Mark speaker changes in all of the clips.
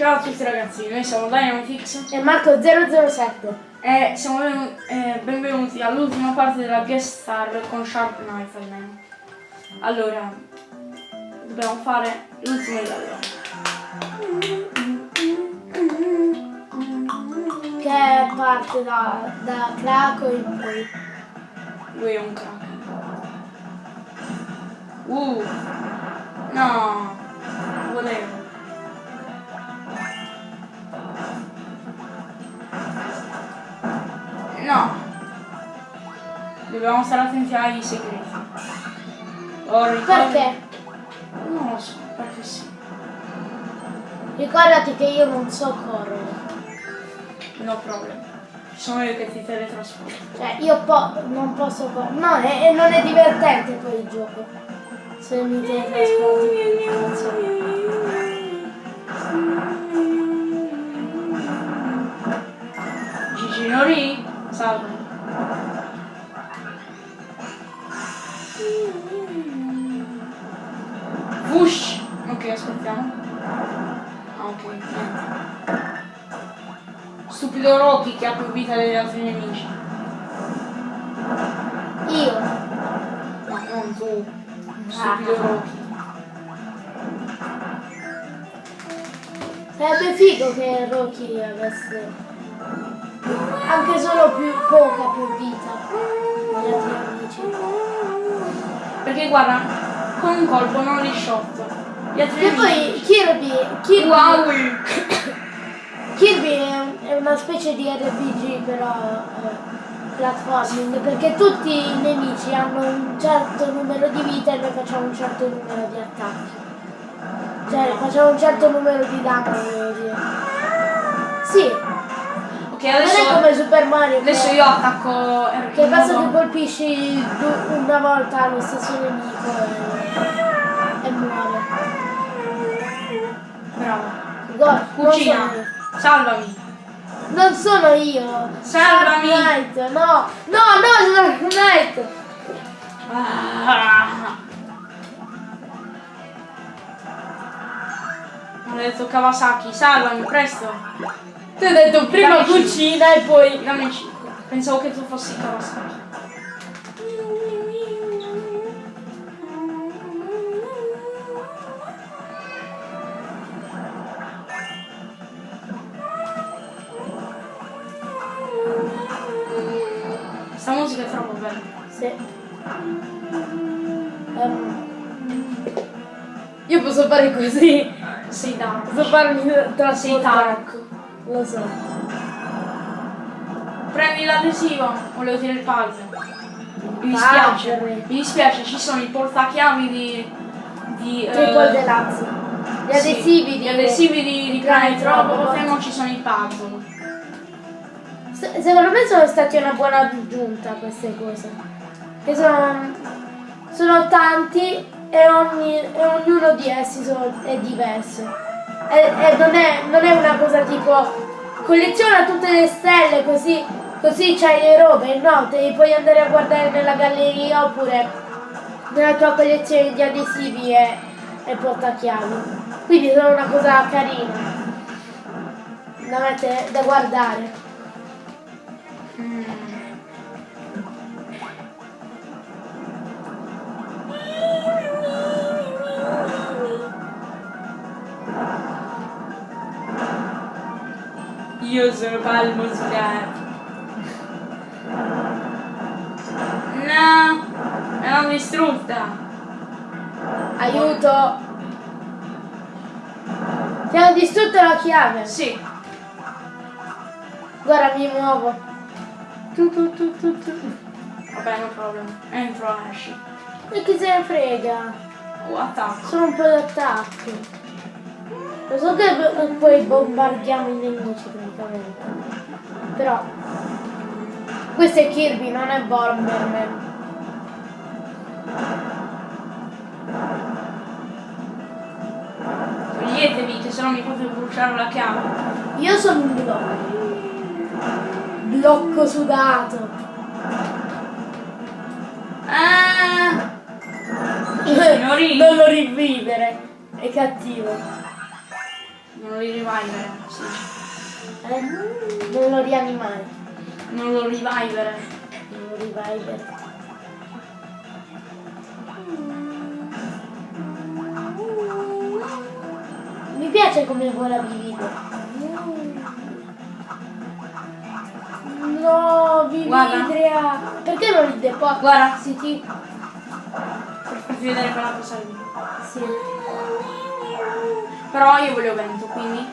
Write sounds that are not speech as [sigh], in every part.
Speaker 1: Ciao a tutti ragazzi, noi siamo Dynamifix
Speaker 2: E Marco 007.
Speaker 1: e siamo eh, benvenuti all'ultima parte della guest star con Sharp Knife almeno. Allora, dobbiamo fare l'ultimo livello.
Speaker 2: Che parte da, da Craco in poi.
Speaker 1: Lui è un crack. Uh, no, volevo. No. Dobbiamo stare attenti ai segreti. Oh, ricordi-
Speaker 2: Perché?
Speaker 1: Non lo so, perché sì.
Speaker 2: Ricordati che io non so correre.
Speaker 1: No problem. Sono io che ti teletrasporto.
Speaker 2: Cioè, io po- non posso correre. No, e non è divertente poi il gioco. Se mi teletrasporti.
Speaker 1: Nori, salve. Wush! Ok, aspettiamo. Ah, ok, niente. Stupido Rocky che ha più vita degli altri nemici.
Speaker 2: Io.
Speaker 1: No, non tu. Stupido Rocky.
Speaker 2: Sarebbe figo che Rocky avesse anche solo più poca più vita amici.
Speaker 1: Perché guarda, con un colpo non li altri
Speaker 2: E poi Kirby, Kirby,
Speaker 1: Wow! [coughs]
Speaker 2: Kirby è, un- è una specie di RPG però eh, platforming perché tutti i nemici hanno un certo numero di vita e noi facciamo un certo numero di attacchi. Cioè facciamo un certo numero di danno, volevo dire. Sì,
Speaker 1: Ok,
Speaker 2: non
Speaker 1: adesso...
Speaker 2: è come Super Mario
Speaker 1: Adesso io attacco
Speaker 2: Che basta che colpisci una volta lo stesso nemico e, e muore.
Speaker 1: Bravo.
Speaker 2: Guarda, non
Speaker 1: Cucina. Salvami.
Speaker 2: Non sono io.
Speaker 1: Salvami.
Speaker 2: Knight, no. No, no, Dark Knight.
Speaker 1: Ah. Ho detto Kawasaki, salvami, presto.
Speaker 2: Ti ho detto prima
Speaker 1: Dammi
Speaker 2: cucina e poi...
Speaker 1: Dammi 5. Pensavo che tu fossi Kawasaki. Questa musica è troppo bella.
Speaker 2: Sì. Ehm, io posso fare così.
Speaker 1: Sei dark.
Speaker 2: Posso farmi
Speaker 1: Sei
Speaker 2: trasportare.
Speaker 1: dark.
Speaker 2: Lo so.
Speaker 1: Premi l'adesivo, volevo dire il puzzle. Mi dispiace,
Speaker 2: Puzzle.
Speaker 1: mi dispiace, ci sono i portachiavi di... di eh,
Speaker 2: Triple Deluxe. Gli
Speaker 1: sì,
Speaker 2: adesivi
Speaker 1: gli
Speaker 2: di...
Speaker 1: adesivi di, di Planet Robot non ci sono i puzzle.
Speaker 2: Se- Secondo me sono stati una buona aggiunta queste cose. Che sono, sono tanti e, ogni- e ognuno di essi sono- è diverso. E, e non, è, non è una cosa tipo colleziona tutte le stelle così, così c'hai le robe. No, te puoi andare a guardare nella galleria oppure nella tua collezione di adesivi e, e portachiavi. Quindi sono una cosa carina da, mettere, da guardare.
Speaker 1: Mm. Io sono palmo scarto. No, me l'hanno distrutta.
Speaker 2: Aiuto! Ti hanno distrutto la chiave.
Speaker 1: Sì,
Speaker 2: Guarda, mi muovo. Tu, tu, tu, tu, tu.
Speaker 1: vabbè, no problem. Entro, esci.
Speaker 2: E chi se ne frega?
Speaker 1: Oh, attacco.
Speaker 2: Sono un po' d'attacco. Lo so che poi bombardiamo i nemici praticamente. Però. Questo è Kirby, non è Bomberman.
Speaker 1: Toglietevi, che se no mi fate bruciare la chiave.
Speaker 2: Io sono un blocco. Blocco sudato.
Speaker 1: Ah! [laughs]
Speaker 2: Non lo rivivere. È cattivo.
Speaker 1: Non lo rivivere, sì.
Speaker 2: Eh? Non lo rianimare.
Speaker 1: Non lo revivere.
Speaker 2: Non lo reviver. Mi piace come vola Vivide. No, Vividria. Perché non il deposito?
Speaker 1: Guarda.
Speaker 2: Sì, sì.
Speaker 1: Per farti vedere quella cosa lì.
Speaker 2: sì.
Speaker 1: Però io voglio vento, quindi.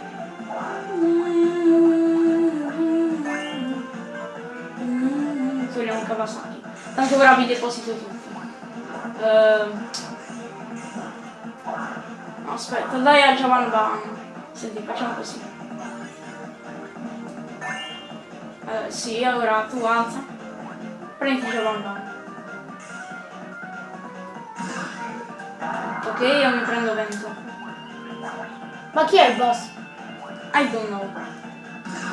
Speaker 1: Togliamo Kawasaki. Tanto ora vi deposito tutti. Ehm. Aspetta, dai a Javan Van. Senti, facciamo così. Eh, sì, allora tu alza. Prendi Javan Van. Ok, io mi prendo vento.
Speaker 2: Ma chi è il boss?
Speaker 1: I don't know.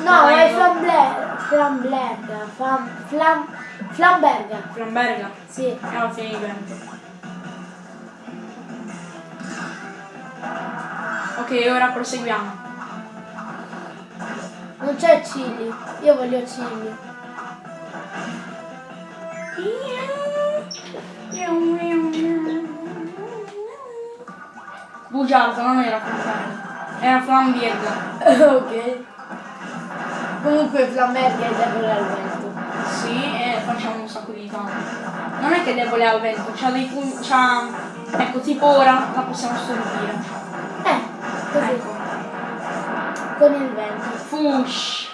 Speaker 2: No,
Speaker 1: No,
Speaker 2: è Flambler. Flambler. Flam, flam, Flamberga.
Speaker 1: Flamberga.
Speaker 2: Sì.
Speaker 1: Fine di vento. Ok, ora proseguiamo.
Speaker 2: Non c'è Chili. Io voglio Chili.
Speaker 1: Bugiardo, non era Flamberga. Era Flambierga. [laughs]
Speaker 2: ok. Comunque Flamberga è debole al vento.
Speaker 1: Sì, e facciamo un sacco di danno. Non è che è debole al vento, c'ha dei punti. c'ha. Ecco, tipo ora la possiamo stordire.
Speaker 2: Eh, così.
Speaker 1: Ecco.
Speaker 2: Con il vento.
Speaker 1: Fush.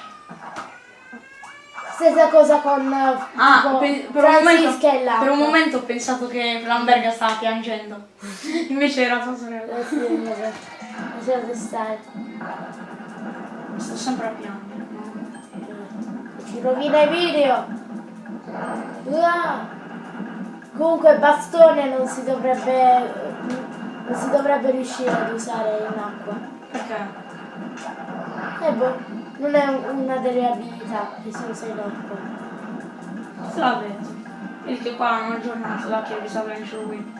Speaker 2: Stessa cosa con eh,
Speaker 1: Ah,
Speaker 2: tipo
Speaker 1: pe- per, un momento,
Speaker 2: e
Speaker 1: per un momento ho pensato che Flamberga stava piangendo. [laughs] Invece era sua sorella.
Speaker 2: Eh sì. Lasciate stare.
Speaker 1: Sto sempre a piangere. no?
Speaker 2: Ci rovina i video. Uah. Comunque bastone non si dovrebbe non si dovrebbe riuscire ad usare in acqua.
Speaker 1: Perché?
Speaker 2: Eh boh, non è una delle abilità che si usa in
Speaker 1: l'ha detto. Vedi che qua hanno aggiornato la Kirby's Adventure Wii.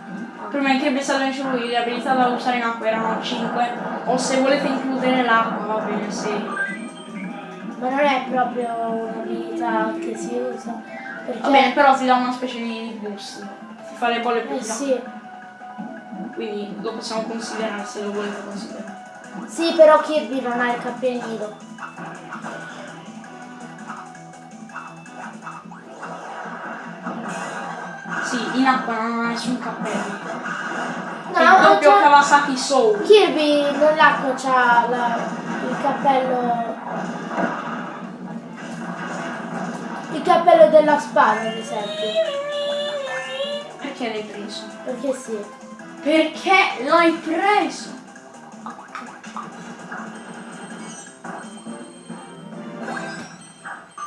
Speaker 1: Prima in Kirby's Adventure Wii le abilità da usare in acqua erano 5. O se volete includere l'acqua va bene 6.
Speaker 2: Ma non è proprio un'abilità che si usa. Perché
Speaker 1: Va bene, però ti dà una specie di boost. Ti fa le bolle più
Speaker 2: eh sì.
Speaker 1: Quindi lo possiamo considerare se lo volete considerare.
Speaker 2: Sì, però Kirby non ha il cappellino.
Speaker 1: Sì, in acqua non ha nessun cappello.
Speaker 2: No,
Speaker 1: È il doppio
Speaker 2: c'ha-
Speaker 1: Kawasaki Soul.
Speaker 2: Kirby nell'acqua c'ha la- il cappello. Il cappello della spada, ad esempio.
Speaker 1: Perché l'hai preso?
Speaker 2: Perché sì.
Speaker 1: Perché l'hai preso?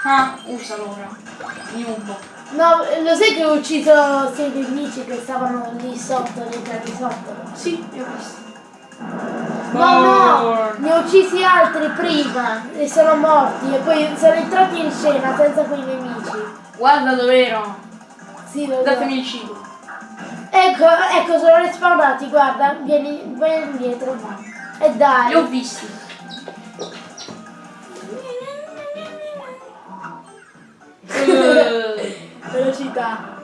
Speaker 1: Ah, usalo ora. Nubo.
Speaker 2: No, lo sai che ho ucciso sei nemici che stavano lì sotto, nei piani sotto?
Speaker 1: Sì, io ho visto.
Speaker 2: No, no, ne ho uccisi altri prima e sono morti e poi sono entrati in scena senza quei nemici.
Speaker 1: Guarda dov'ero.
Speaker 2: Sì, lo.
Speaker 1: Datemi il cibo.
Speaker 2: Ecco, ecco, sono respawnati, guarda, vieni, vai indietro. E dai.
Speaker 1: Li ho visti.
Speaker 2: Velocità.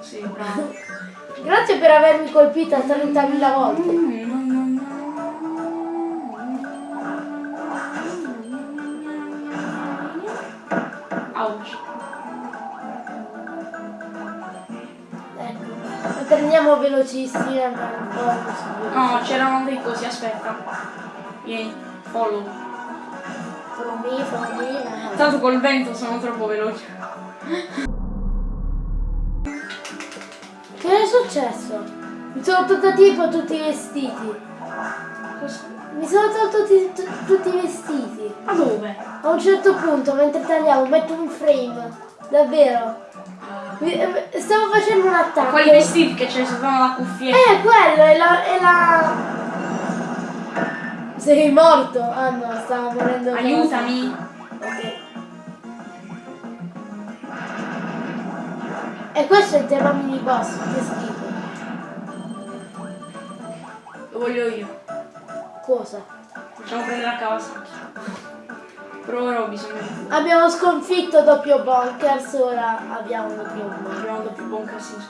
Speaker 1: sì, bravo.
Speaker 2: Grazie per avermi colpita 30.000 volte.
Speaker 1: Ouch.
Speaker 2: Ecco. Prendiamo velocissimi così.
Speaker 1: No, c'erano dei cosi, aspetta. Vieni, follow.
Speaker 2: Follow me, follow me.
Speaker 1: Tanto col vento sono troppo veloce.
Speaker 2: Che è successo? Mi sono tolto tipo tutti i vestiti. Mi sono tolto tutti, tu- tutti i vestiti.
Speaker 1: Ma dove?
Speaker 2: A un certo punto, mentre tagliavo, metto un frame. Davvero. Eh, Stavo facendo un attacco.
Speaker 1: Quali vestiti che c'è sotto la cuffietta?
Speaker 2: Eh, quello, è la... È la... Sei morto? Ah no, stavo morendo.
Speaker 1: Aiutami.
Speaker 2: E questo è il tema mini boss, che schifo.
Speaker 1: Lo voglio io.
Speaker 2: Cosa?
Speaker 1: Facciamo prendere a Kawasaki. Però ora ho bisogno di...
Speaker 2: Abbiamo sconfitto doppio bunkers, ora abbiamo doppio bunkers.
Speaker 1: Abbiamo doppio buon casino.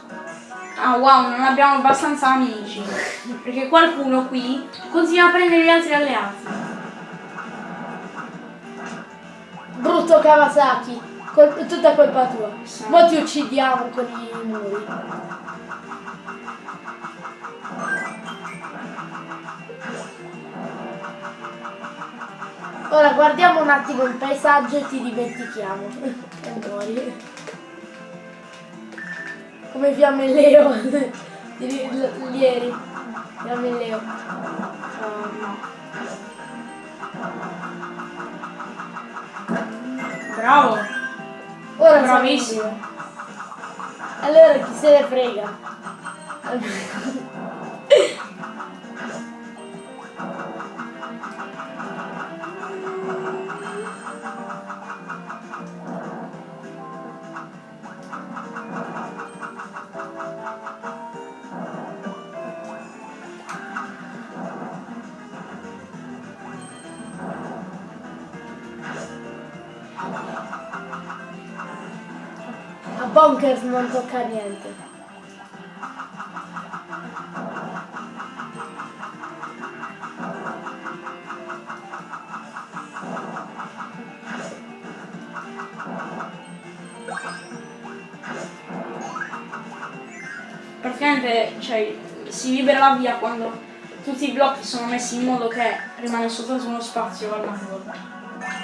Speaker 1: Ah wow, non abbiamo abbastanza amici. Perché qualcuno qui continua a prendere gli altri alleati.
Speaker 2: Brutto Kawasaki, col- tutta colpa tua. Mo ti uccidiamo con i muri. Ora guardiamo un attimo il paesaggio e ti dimentichiamo. e muori. Come fiamme Leo. [laughs] Ieri. Fiamme Leo.
Speaker 1: Uh, no. Bravo.
Speaker 2: Ora
Speaker 1: Bravissimo.
Speaker 2: Allora chi se ne frega? Bonkers non tocca niente.
Speaker 1: Praticamente cioè, si libera la via quando tutti i blocchi sono messi in modo che rimane soltanto uno spazio all'angolo.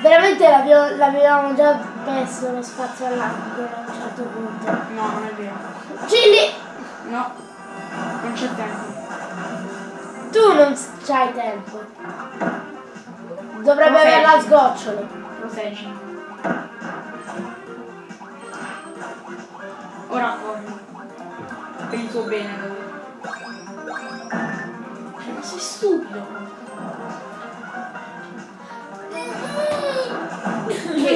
Speaker 2: Veramente l'abbiamo l'avevamo già messo lo spazio all'angolo certo punto.
Speaker 1: No, non è vero.
Speaker 2: Gilli!
Speaker 1: No, non c'è tempo.
Speaker 2: Tu non c'hai tempo. Dovrebbe averla a sgocciolo.
Speaker 1: Proteggi. Ora corri. Per il tuo bene. Cioè, ma sei stupido.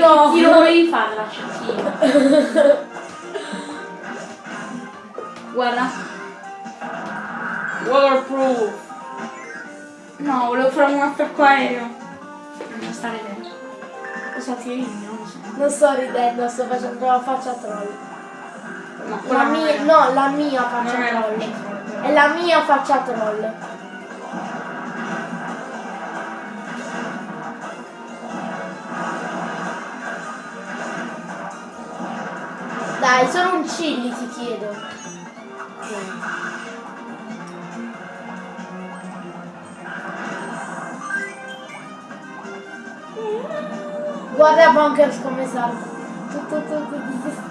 Speaker 2: No.
Speaker 1: tiro volevi fare la cecchina? [laughs] Guarda. Waterproof. No, volevo fare un attacco aereo. Non stare dentro. Cosa tiri? Non lo so.
Speaker 2: Non sto ridendo, sto facendo la faccia troll.
Speaker 1: No,
Speaker 2: La mia,
Speaker 1: è-
Speaker 2: no, la mia faccia
Speaker 1: non è la
Speaker 2: troll.
Speaker 1: troll.
Speaker 2: È la mia faccia troll. Dai, solo un chilli ti chiedo. Guarda Bonkers come salta.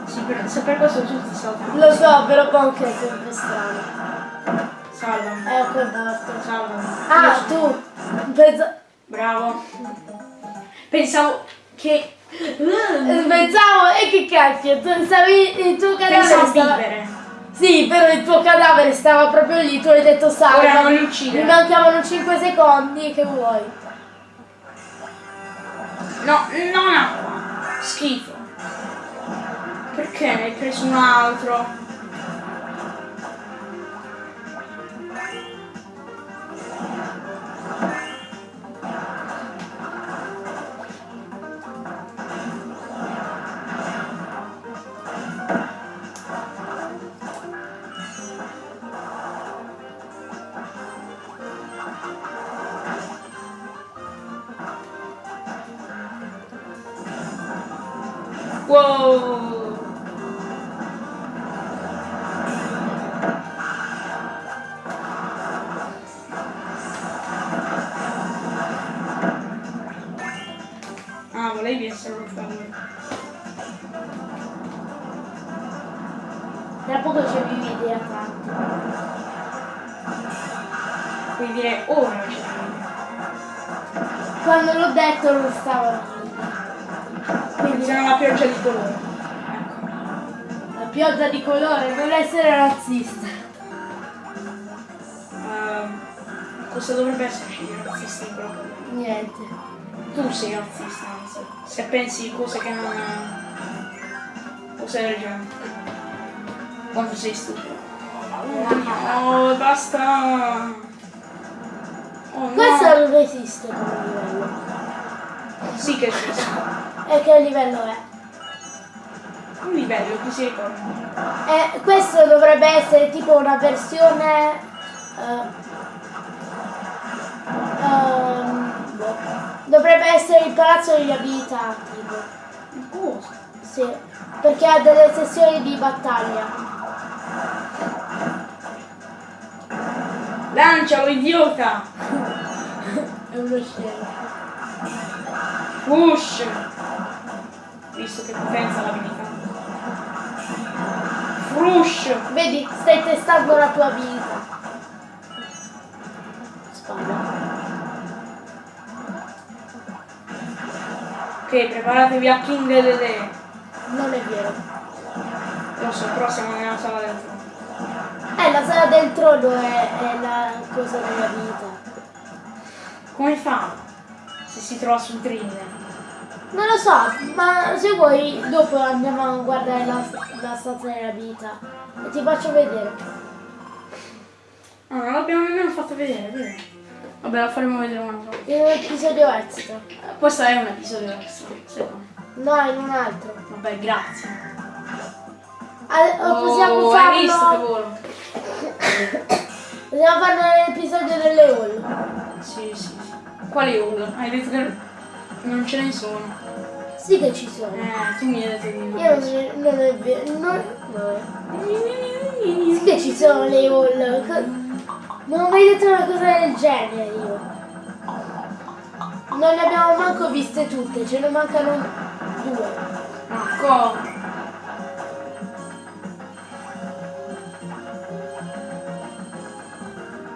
Speaker 1: Sì, per, se per questo tutti saltano.
Speaker 2: Lo so, però Bonkers è un po' strano.
Speaker 1: Salvami.
Speaker 2: Ecco è morto.
Speaker 1: Salvami.
Speaker 2: Ah, tu! Pensa-
Speaker 1: Bravo. Pensavo che...
Speaker 2: Pensavo, e che cacchio, tu stavi, il tuo cadavere
Speaker 1: Pensavo a
Speaker 2: stava...
Speaker 1: vivere.
Speaker 2: Sì, però il tuo cadavere stava proprio lì, tu hai detto salva.
Speaker 1: Ora non li
Speaker 2: Mi
Speaker 1: uccidere.
Speaker 2: mancavano 5 secondi, che vuoi?
Speaker 1: No, non acqua. Schifo. Perché ne hai preso un altro? Wow. Colore,
Speaker 2: non essere razzista.
Speaker 1: Ehm, cosa dovrebbe esserci di razzista in quello che
Speaker 2: Niente.
Speaker 1: Tu sei razzista, anzi. Se pensi cose che non. cose del genere. Quanto sei stupido. No, basta! Oh, no.
Speaker 2: Questo non esiste come livello.
Speaker 1: Sì che esiste.
Speaker 2: E che livello è?
Speaker 1: Un livello, chi si ricorda?
Speaker 2: Eh, questo dovrebbe essere tipo una versione... ehm, boh. dovrebbe essere il palazzo degli abilità, tipo. Sì, perché ha delle sessioni di battaglia.
Speaker 1: Lancialo, idiota!
Speaker 2: È uno scemo.
Speaker 1: Push! Visto che potenza l'abilità. Frush!
Speaker 2: Vedi, stai testando la tua abilità. Spada.
Speaker 1: Ok, preparatevi a King Dede.
Speaker 2: Non è vero.
Speaker 1: Lo so, però siamo nella sala del trono.
Speaker 2: Eh, la sala del trono è, è la cosa della vita.
Speaker 1: Come fa? Se si trova sul thriller.
Speaker 2: Non lo so, ma se vuoi dopo andiamo a guardare la, la stanza della vita e ti faccio vedere.
Speaker 1: No, non l'abbiamo nemmeno fatto vedere, vero? Vabbè, la faremo vedere un altro.
Speaker 2: In un episodio extra.
Speaker 1: Questo è un episodio extra, secondo me.
Speaker 2: No, in un altro.
Speaker 1: Vabbè, grazie.
Speaker 2: Ah, o possiamo
Speaker 1: Oh, hai visto che
Speaker 2: farlo.
Speaker 1: volo? [coughs]
Speaker 2: Possiamo farlo nell'episodio delle hall.
Speaker 1: Sì, sì, sì. Quali urla? Hai detto che non ce ne sono.
Speaker 2: Sì che ci sono.
Speaker 1: Eh, tu mi hai detto di no.
Speaker 2: Io non, non è vero. Non, no. Sì che ci sono le hall. Co- Non ho mai detto una cosa del genere io. Non le abbiamo manco viste tutte, ce ne mancano due.
Speaker 1: Ecco.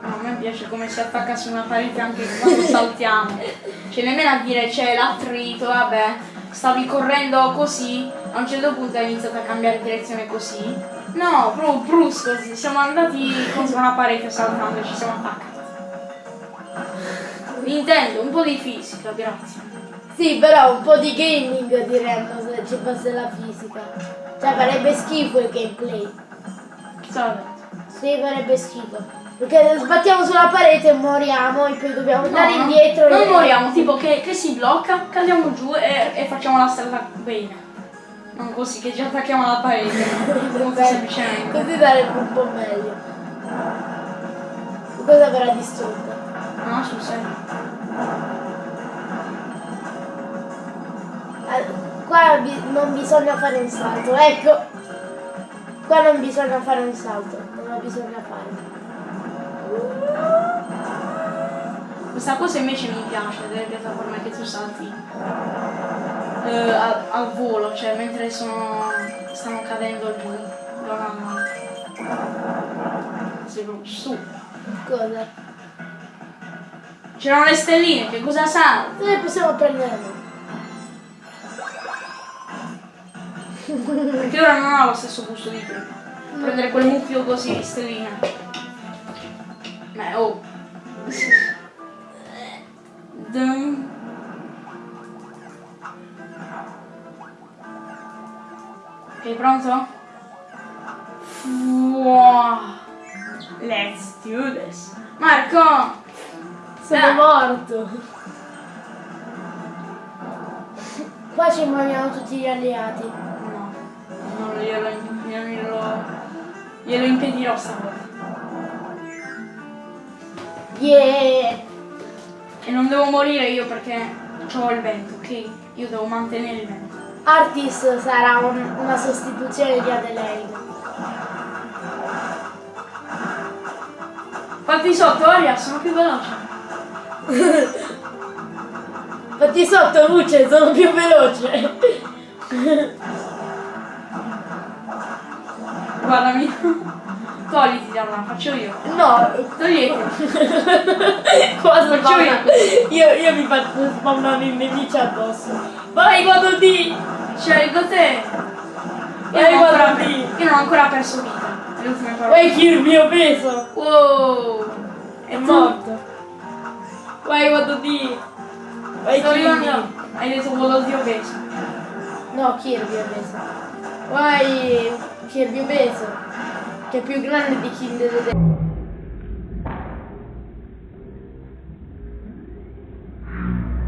Speaker 1: No, a me piace come si attacca su una parete anche quando [laughs] saltiamo. Cioè nemmeno a dire c'è l'attrito, vabbè. Stavi correndo così, a un certo punto hai iniziato a cambiare direzione così. No, proprio brusco, siamo andati contro una parete saltando e ci siamo attaccati. Nintendo, un po' di fisica, grazie.
Speaker 2: Sì, però un po' di gaming diremmo se ci fosse la fisica. Cioè farebbe schifo il gameplay.
Speaker 1: Detto?
Speaker 2: Sì, farebbe schifo. Perché sbattiamo sulla parete e moriamo e poi dobbiamo andare
Speaker 1: no,
Speaker 2: indietro.
Speaker 1: Non
Speaker 2: e-
Speaker 1: moriamo, tipo che, che si blocca, cadiamo giù e, e facciamo la strada bene. Non così, che ci attacchiamo alla parete. [laughs] Molto semplicemente.
Speaker 2: Così sarebbe un po' meglio. Cosa verrà distrutta?
Speaker 1: No, sul serio.
Speaker 2: Qua non bisogna fare un salto, ecco. Qua non bisogna fare un salto, non lo bisogna fare.
Speaker 1: Questa cosa invece mi piace delle piattaforme che tu salti eh, al, al volo, cioè mentre sono, stanno cadendo giù da una Sei proprio su.
Speaker 2: Cosa?
Speaker 1: C'erano le stelline, che cosa sa?
Speaker 2: Noi possiamo prendere noi.
Speaker 1: Perché ora non ha lo stesso gusto di prima. Prendere quel mucchio così stelline. Beh, oh. Dun. Ok, pronto? Wow. Let's do this. Marco!
Speaker 2: Sono
Speaker 1: Ah.
Speaker 2: morto. Qua ci muoiono tutti gli alleati.
Speaker 1: No, non glielo, glielo, glielo impedirò stavolta.
Speaker 2: Yeah!
Speaker 1: E non devo morire io perché ho il vento, ok? Io devo mantenere il vento.
Speaker 2: Artis sarà un- una sostituzione di Adelaide.
Speaker 1: Fatti sotto, Aria, sono più veloce. [laughs]
Speaker 2: Fatti sotto luce, sono più veloce.
Speaker 1: Guardami. Togliti da là, faccio io.
Speaker 2: No,
Speaker 1: Togliti. [laughs]
Speaker 2: qua
Speaker 1: Faccio
Speaker 2: spawna. Io, io mi faccio spawnare i nemici addosso. Vai, vado di!
Speaker 1: Scelgo te. Io
Speaker 2: Vai, guarda lì.
Speaker 1: io non ho ancora perso vita.
Speaker 2: Vai, chi il mio peso!
Speaker 1: Wow.
Speaker 2: È morto. Vai, vado di! Vai,
Speaker 1: Sto
Speaker 2: Kirby.
Speaker 1: arrivando. Hai detto quello zio peso.
Speaker 2: No, Kirby è peso. Vai, Kirby peso. Che è più grande di King Dedede.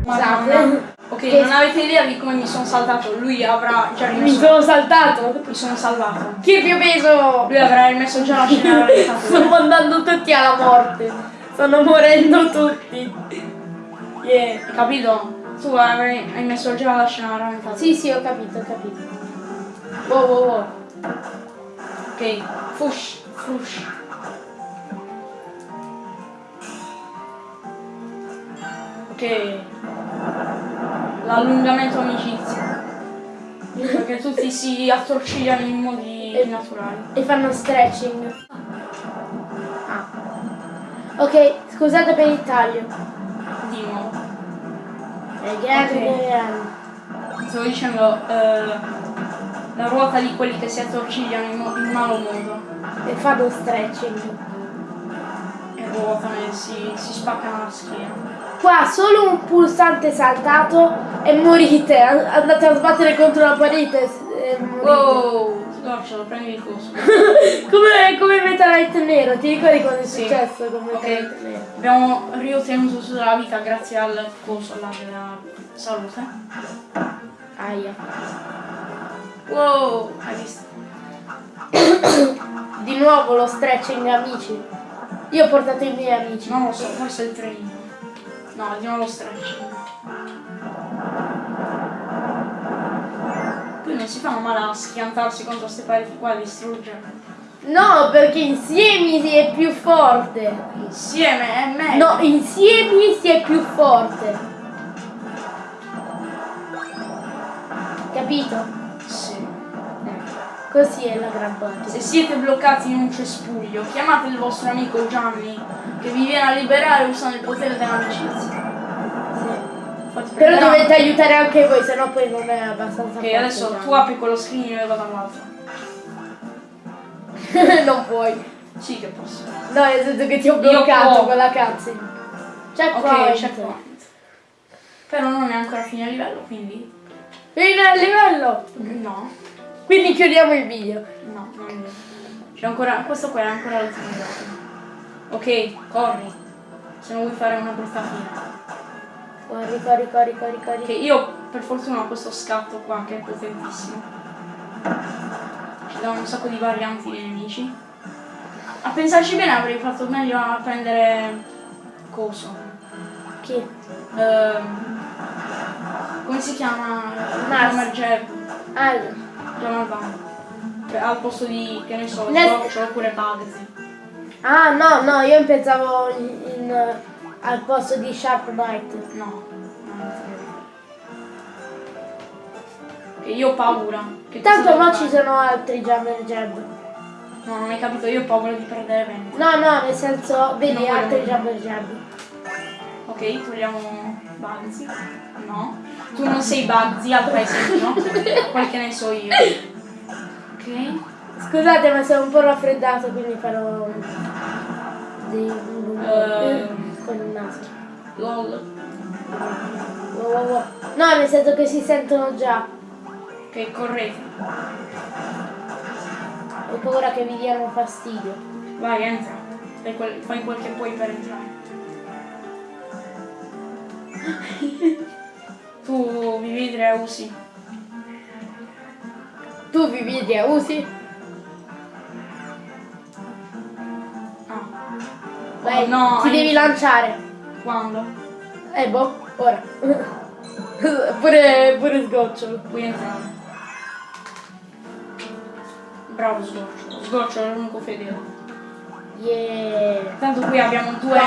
Speaker 2: Scusate.
Speaker 1: Ok,
Speaker 2: Che-
Speaker 1: non avete idea di come mi sono saltato. Lui avrà già
Speaker 2: Mi
Speaker 1: rimesso.
Speaker 2: sono saltato.
Speaker 1: Mi sono salvato.
Speaker 2: Che più peso?
Speaker 1: Lui avrà rimesso già la scena [laughs]
Speaker 2: Sto mandando tutti alla morte. Stanno morendo tutti. Yeah.
Speaker 1: Hai capito? Tu hai, hai messo già la scena rallentata.
Speaker 2: Sì, sì, ho capito, ho capito. Wow, wow, wow.
Speaker 1: Ok, fush, fush. Ok. L'allungamento amicizia. Perché tutti si attorcigliano in modi
Speaker 2: Eh.
Speaker 1: naturali.
Speaker 2: E fanno stretching. Ah. Ok, scusate per il taglio.
Speaker 1: Di nuovo.
Speaker 2: Again,
Speaker 1: Ok.
Speaker 2: again.
Speaker 1: Stavo dicendo eh, la ruota di quelli che si attorcigliano in, in malo modo.
Speaker 2: E fanno stretching.
Speaker 1: E ruotano e si, si spaccano la schiena.
Speaker 2: Qua solo un pulsante saltato e morite. Andate a sbattere contro la parete e morite.
Speaker 1: Wow! Sgorciolo, prendi il coso. [laughs]
Speaker 2: come, come Metalite nero, ti ricordi cosa è
Speaker 1: Sì.
Speaker 2: successo con. Metalite nero?
Speaker 1: Abbiamo riottenuto tutta la vita grazie al coso là della salute.
Speaker 2: Aia.
Speaker 1: Wow! Hai visto? [coughs]
Speaker 2: Di nuovo lo stretching amici. Io ho portato i miei amici.
Speaker 1: Non lo so, forse il trenino. No, andiamo allo stretching. Poi non si fanno male a schiantarsi contro queste pareti qua e distruggerle.
Speaker 2: No, perché insieme si è più forte.
Speaker 1: Insieme è meglio.
Speaker 2: No, insieme si è più forte. Capito?
Speaker 1: Sì.
Speaker 2: Così è la gran parte.
Speaker 1: Se siete bloccati in un cespuglio, chiamate il vostro amico Gianni che vi viene a liberare usando il potere dell'amicizia.
Speaker 2: Sì. Però dovete aiutare anche voi, sennò poi non è abbastanza
Speaker 1: Ok, adesso
Speaker 2: Gianni.
Speaker 1: tu apri quello screen e vado dall'altro. [laughs]
Speaker 2: non puoi.
Speaker 1: Sì che posso.
Speaker 2: No, nel senso che ti ho bloccato con la cutscene. Checkpoint.
Speaker 1: Ok, checkpoint. Però non è ancora fine livello, quindi.
Speaker 2: Fine al livello.
Speaker 1: No,
Speaker 2: Quindi chiudiamo il video.
Speaker 1: no, non è vero. C'è ancora. Questo qua è ancora l'ultimo livello. Ok, corri. Se non vuoi fare una brutta fine.
Speaker 2: Corri, corri, corri, corri, corri.
Speaker 1: Ok, io per fortuna ho questo scatto qua che è potentissimo. Ci dà un sacco di varianti dei nemici. A pensarci bene avrei fatto meglio a prendere coso.
Speaker 2: Chi?
Speaker 1: Ehm, come si chiama?
Speaker 2: Mars. Ah,
Speaker 1: Donald Van. Cioè, al posto di, che ne so,
Speaker 2: Nel-
Speaker 1: Sgoccio oppure Bugsy.
Speaker 2: ah, no, no, io pensavo in, in, al posto di Sharp Knight.
Speaker 1: No. Che io ho paura. Che
Speaker 2: Tanto no ci sono altri Jammer Jab.
Speaker 1: No, non hai capito, io ho paura di perdere vento.
Speaker 2: No, no, nel senso, vedi altri. Jammer Jab.
Speaker 1: Ok, togliamo Bugsy. No. Tu non sei Bugsy al paesino, no? Quel che ne so io. Ok.
Speaker 2: Scusate, ma sono un po' raffreddato, quindi farò dei
Speaker 1: Ehm.
Speaker 2: con il naso.
Speaker 1: LOL.
Speaker 2: Wow, wow, wow. No, nel senso che si sentono già.
Speaker 1: Ok, correte.
Speaker 2: Ho paura che vi diano fastidio.
Speaker 1: Vai, entra. Fai quel, fai quel che puoi per entrare. [laughs] tu vedi a usi.
Speaker 2: Tu vi vedi a usi?
Speaker 1: Ah.
Speaker 2: Vai,
Speaker 1: Oh, no,
Speaker 2: ti
Speaker 1: hai-
Speaker 2: devi lanciare.
Speaker 1: Quando?
Speaker 2: Eh boh, ora. [laughs] pure, pure sgocciolo.
Speaker 1: Puoi entrare. Bravo Sgorcio. Sgorcio è l'unico fedele.
Speaker 2: Yeah.
Speaker 1: Tanto qui abbiamo due.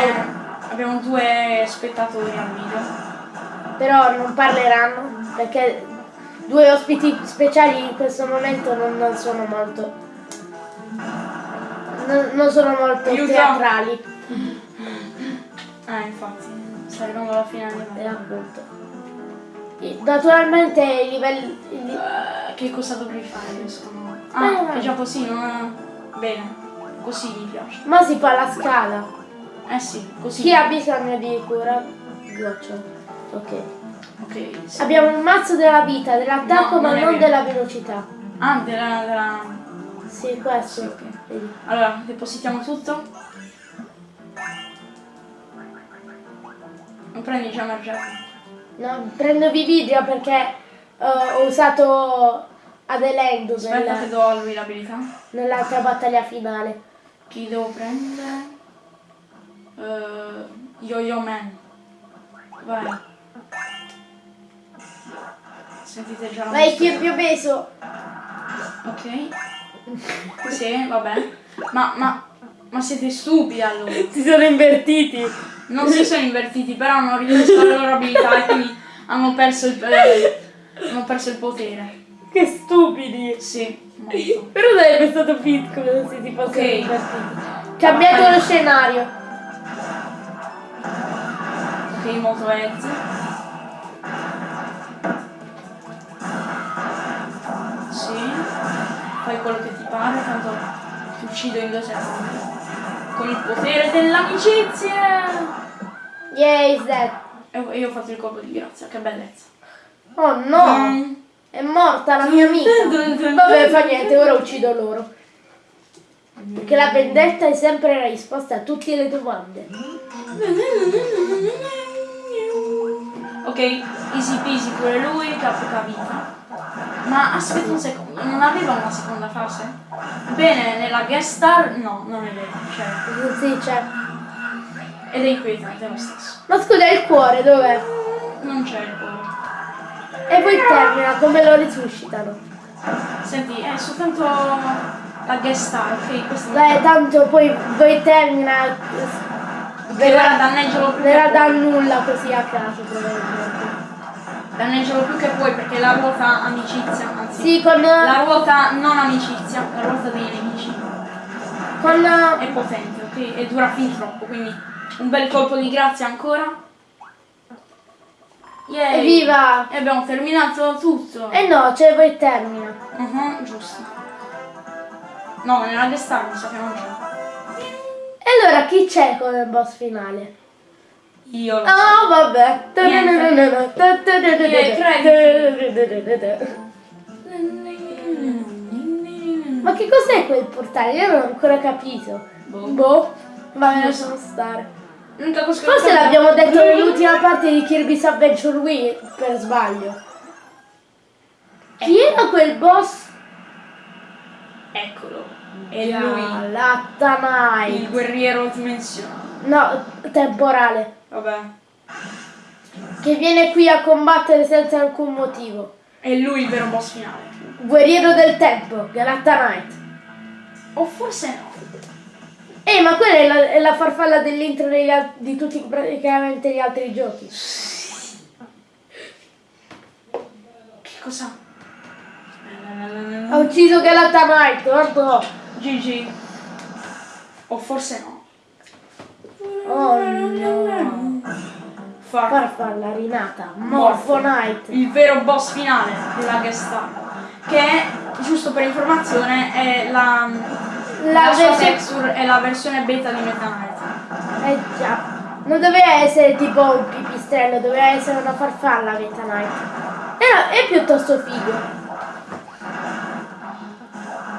Speaker 1: Abbiamo due spettatori al video.
Speaker 2: Però non parleranno perché due ospiti speciali in questo momento non, non sono molto. Non, non sono molto
Speaker 1: Aiuto.
Speaker 2: teatrali.
Speaker 1: Ah, infatti. Sta arrivando alla fine del
Speaker 2: E appunto. Naturalmente i livelli.
Speaker 1: Eh, che cosa dovrei fare adesso? No. Ah,
Speaker 2: Eh.
Speaker 1: è già così, non è... Bene. Così mi piace.
Speaker 2: Ma si fa la scala.
Speaker 1: Eh sì, così.
Speaker 2: Chi ha bisogno di cura? Goccio. Ok.
Speaker 1: Ok. sì.
Speaker 2: Abbiamo un mazzo della vita, dell'attacco
Speaker 1: No,
Speaker 2: ma
Speaker 1: non
Speaker 2: della velocità.
Speaker 1: Ah, della... della...
Speaker 2: Sì, questo.
Speaker 1: Sì, ok.
Speaker 2: Vedi.
Speaker 1: Allora, depositiamo tutto. Non prendi già Margiato.
Speaker 2: No, prendo Vividria perché eh, ho usato Adelendo
Speaker 1: Aspetta che
Speaker 2: nel-
Speaker 1: do a lui l'abilità.
Speaker 2: nell'altra battaglia finale.
Speaker 1: Chi devo prendere? Eh, Yo-Yo Man. Vai. Sentite già la
Speaker 2: Vai chi è più peso?
Speaker 1: Ok. Sì, vabbè. Ma, ma, ma siete stupidi allora. [laughs]
Speaker 2: Si sono invertiti.
Speaker 1: Non si sono invertiti, però hanno ripreso le loro abilità e quindi hanno perso il, eh, hanno perso il potere.
Speaker 2: Che stupidi.
Speaker 1: Sì, molto.
Speaker 2: Però sarebbe stato piccolo se si fossero
Speaker 1: Ok.
Speaker 2: invertiti. Cambiato lo scenario.
Speaker 1: Ok, molto Ezio. Pare, tanto ti uccido in due secondi. Con il potere dell'amicizia!
Speaker 2: Yeah, is dead.
Speaker 1: E io ho fatto il colpo di grazia, che bellezza.
Speaker 2: Oh no!
Speaker 1: Mm.
Speaker 2: È morta la mia amica. Vabbè, fa niente, ora uccido loro. Perché la vendetta è sempre la risposta a tutte le domande.
Speaker 1: Ok, easy peasy pure lui, capica vita. Ma aspetta un secondo, non aveva una seconda fase? Bene, nella guest star no, non è vero, cioè,
Speaker 2: Sì, c'è.
Speaker 1: ed è inquietante lo stesso.
Speaker 2: Ma scusa, il cuore dov'è?
Speaker 1: Non c'è il cuore.
Speaker 2: E poi termina, come lo risuscitano?
Speaker 1: Senti, è soltanto la guest star, ok? Questo
Speaker 2: Beh, tanto poi voi termina.
Speaker 1: verrà
Speaker 2: Verrà da nulla così a caso, probabilmente.
Speaker 1: Danneggialo più che puoi perché la ruota amicizia, anzi.
Speaker 2: Sì, con.
Speaker 1: La ruota non amicizia, la ruota dei nemici.
Speaker 2: con
Speaker 1: È potente, ok? E dura fin troppo, quindi un bel colpo di grazia ancora. Yay!
Speaker 2: evviva!
Speaker 1: E abbiamo terminato tutto.
Speaker 2: Eh no, cioè poi termina.
Speaker 1: Mhm, giusto. No, nella star mi sa che non c'è.
Speaker 2: E allora chi c'è come boss finale?
Speaker 1: Io lo so.
Speaker 2: Ah, vabbè. Ma che cos'è quel portale? Io non ho ancora capito.
Speaker 1: Boh.
Speaker 2: Boh, ma me lasciamo stare. Forse l'abbiamo detto [laughs] nell'ultima parte di Kirby's Adventure Wii per sbaglio. Chi era quel boss?
Speaker 1: Eccolo. E lui, il
Speaker 2: Lattanai.
Speaker 1: guerriero dimensionale.
Speaker 2: No, temporale.
Speaker 1: Vabbè.
Speaker 2: Che viene qui a combattere senza alcun motivo.
Speaker 1: È lui il vero boss finale.
Speaker 2: Guerriero del tempo, Galacta Knight.
Speaker 1: O forse no.
Speaker 2: Eh, ma quella è la, è la farfalla dell'intro di tutti praticamente gli altri giochi.
Speaker 1: Che cosa?
Speaker 2: Ha ucciso Galacta Knight, guarda.
Speaker 1: GG. O forse no.
Speaker 2: Oh no.
Speaker 1: Far
Speaker 2: Farfalla rinata, Morpho Knight.
Speaker 1: il vero boss finale della guest star. Che è, giusto per informazione, è la,
Speaker 2: La
Speaker 1: la sua texture è la versione beta di Meta Knight.
Speaker 2: Eh già. Non doveva essere tipo un pipistrello, doveva essere una farfalla Meta Knight. Era, è piuttosto figo.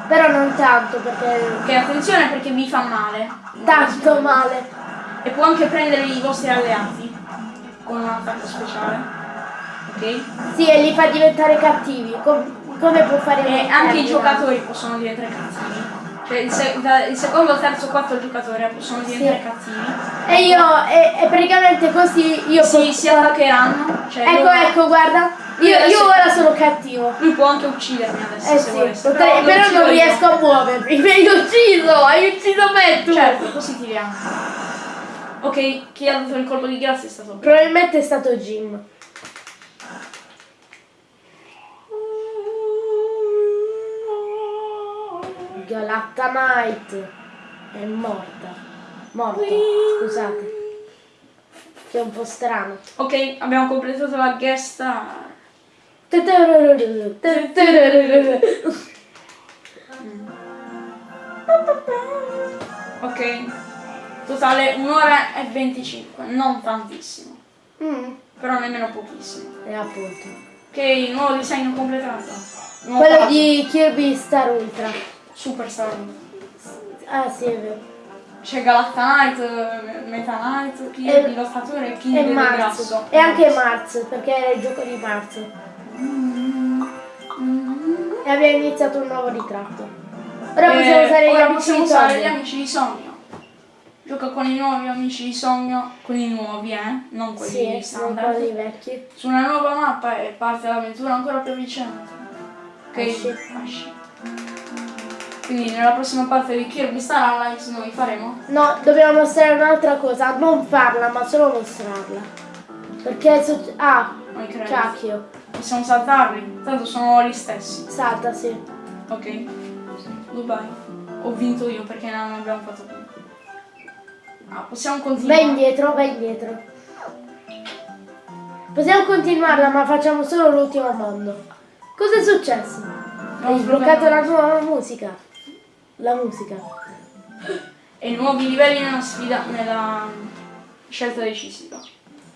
Speaker 2: Però non tanto perché
Speaker 1: Che attenzione perché vi fa male.
Speaker 2: tanto male.
Speaker 1: E può anche prendere i vostri alleati con un attacco speciale. Ok?
Speaker 2: Sì, e li fa diventare cattivi. Com- come può fare
Speaker 1: E anche i giocatori possono diventare cattivi. Cioè il, se- il secondo, terzo, quarto giocatore possono diventare
Speaker 2: Sì.
Speaker 1: cattivi.
Speaker 2: E io, e, e praticamente così io posso-
Speaker 1: si attaccheranno. Cioè
Speaker 2: Ecco,
Speaker 1: loro-
Speaker 2: ecco, guarda. Io, io ora sono cattivo.
Speaker 1: Lui può anche uccidermi adesso
Speaker 2: Eh
Speaker 1: se
Speaker 2: sì,
Speaker 1: volesse.
Speaker 2: però
Speaker 1: uccido
Speaker 2: non
Speaker 1: io.
Speaker 2: riesco a muovermi. [laughs] Mi hai ucciso, hai ucciso me tu.
Speaker 1: Certo, così tiriamo. Ok, chi ha dato il colpo di grazia è stato Bro.
Speaker 2: Probabilmente è stato Jim. Galacta Knight è morta. Morto, scusate. Che è un po' strano.
Speaker 1: Ok, abbiamo completato la guest. Ok. Totale un'ora e 25, non tantissimo.
Speaker 2: Mm,
Speaker 1: Però nemmeno pochissimo.
Speaker 2: e appunto.
Speaker 1: Ok, nuovo disegno completato. Nuovo
Speaker 2: Quello
Speaker 1: puzzle.
Speaker 2: di Kirby Star Ultra.
Speaker 1: Super Star.
Speaker 2: Ah sì, è vero.
Speaker 1: c'è Galactanite, Meta Knight, King
Speaker 2: E-
Speaker 1: lottatore e King
Speaker 2: E. E anche Mars, perché era il gioco di Mars. E abbiamo iniziato un nuovo ritratto. Ora possiamo
Speaker 1: Eh,
Speaker 2: usare gli
Speaker 1: ora
Speaker 2: amici
Speaker 1: possiamo
Speaker 2: di
Speaker 1: usare gli amici di sogno. Gioca con i nuovi amici di sogno, con i nuovi, eh? Non quelli
Speaker 2: Sì,
Speaker 1: standard.
Speaker 2: quelli vecchi.
Speaker 1: Su una nuova mappa e parte l'avventura ancora più avvicinata. Ok?
Speaker 2: Esci.
Speaker 1: Esci. Quindi nella prossima parte di Kirby Star Allies noi faremo
Speaker 2: No, dobbiamo mostrare un'altra cosa, non farla, ma solo mostrarla. Perché su... Ah, cacchio.
Speaker 1: Possiamo saltarli, tanto sono gli stessi.
Speaker 2: Salta, sì.
Speaker 1: Ok. Goodbye. Ho vinto io perché non abbiamo fatto più. Ah, possiamo
Speaker 2: Vai
Speaker 1: continuare.
Speaker 2: indietro, vai indietro. Possiamo continuarla, ma facciamo solo l'ultimo mondo. Cosa è successo? Hai sbloccato la nuova musica. La musica.
Speaker 1: E nuovi livelli nella sfida, nella scelta decisiva.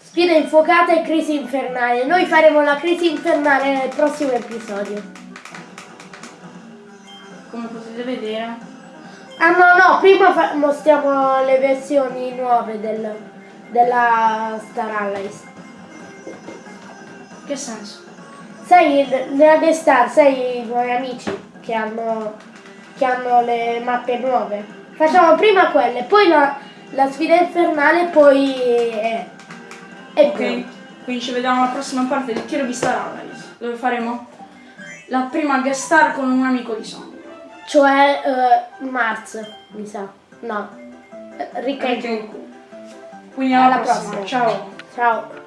Speaker 2: Sfida infuocata e crisi infernale. Noi faremo la crisi infernale nel prossimo episodio.
Speaker 1: Come potete vedere.
Speaker 2: Ah no, no, prima mostriamo le versioni nuove del- della Star Allies.
Speaker 1: Che senso?
Speaker 2: Sai, nella The Star, sai i nuovi amici che hanno, che hanno le mappe nuove. Facciamo prima quelle, poi la, la sfida infernale, poi... eh, e
Speaker 1: Ok.
Speaker 2: poi.
Speaker 1: Quindi ci vediamo alla prossima parte di Kirby Star Allies. Dove faremo la prima guest star con un amico di sogno.
Speaker 2: Cioè eh, Mars, mi sa. No. Ricca.
Speaker 1: Quindi alla,
Speaker 2: Alla
Speaker 1: prossima.
Speaker 2: prossima.
Speaker 1: Ciao.
Speaker 2: Ciao.